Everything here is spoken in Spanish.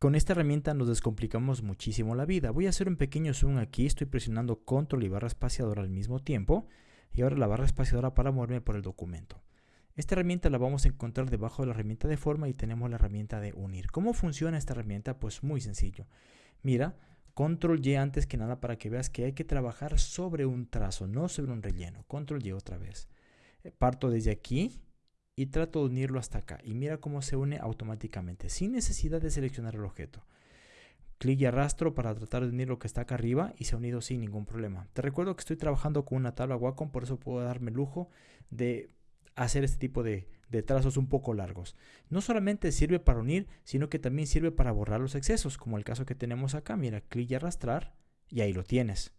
Con esta herramienta nos descomplicamos muchísimo la vida. Voy a hacer un pequeño zoom aquí, estoy presionando control y barra espaciadora al mismo tiempo y ahora la barra espaciadora para moverme por el documento. Esta herramienta la vamos a encontrar debajo de la herramienta de forma y tenemos la herramienta de unir. ¿Cómo funciona esta herramienta? Pues muy sencillo. Mira, control Y antes que nada para que veas que hay que trabajar sobre un trazo, no sobre un relleno. Control Y otra vez. Eh, parto desde aquí y trato de unirlo hasta acá. Y mira cómo se une automáticamente, sin necesidad de seleccionar el objeto. Clic y arrastro para tratar de unir lo que está acá arriba y se ha unido sin ningún problema. Te recuerdo que estoy trabajando con una tabla Wacom, por eso puedo darme el lujo de hacer este tipo de, de, trazos un poco largos. No solamente sirve para unir, sino que también sirve para borrar los excesos, como el caso que tenemos acá. Mira, clic y arrastrar y ahí lo tienes.